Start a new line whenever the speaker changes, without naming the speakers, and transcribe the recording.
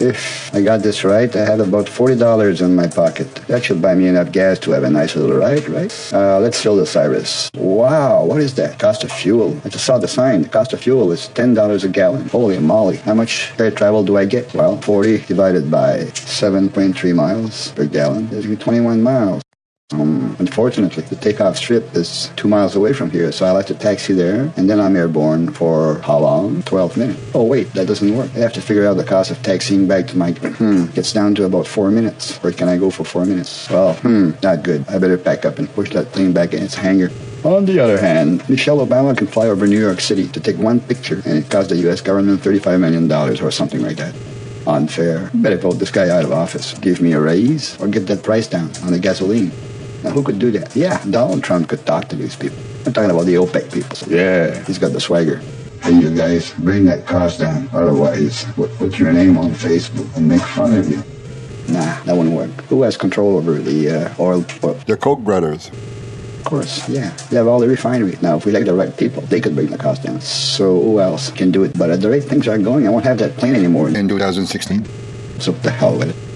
If I got this right, I have about $40 in my pocket. That should buy me enough gas to have a nice little ride, right? Uh, let's fill the Cirrus. Wow, what is that? Cost of fuel. I just saw the sign. The cost of fuel is $10 a gallon. Holy moly. How much air travel do I get? Well, 40 divided by 7.3 miles per gallon me 21 miles. Um, unfortunately, the takeoff strip is two miles away from here, so I have to taxi there, and then I'm airborne for how long? 12 minutes. Oh, wait, that doesn't work. I have to figure out the cost of taxiing back to my. Hmm, gets down to about four minutes. Where can I go for four minutes? Well, hmm, not good. I better pack up and push that thing back in its hangar. On the other hand, Michelle Obama can fly over New York City to take one picture, and it cost the U.S. government $35 million or something like that unfair. Better vote this guy out of office. Give me a raise or get that price down on the gasoline. Now, who could do that? Yeah, Donald Trump could talk to these people. I'm talking about the OPEC people. Yeah, he's got the swagger. Hey, you guys, bring that cost down. Otherwise, we'll put your name on Facebook and make fun of you. Nah, that wouldn't work. Who has control over the uh, oil? Well,
The Koch brothers.
of course, yeah. They have all the refineries. Now, if we like the right people, they could bring the cost down. So who else can do it? But at the rate things are going, I won't have that plane anymore.
In 2016.
So what the hell with it?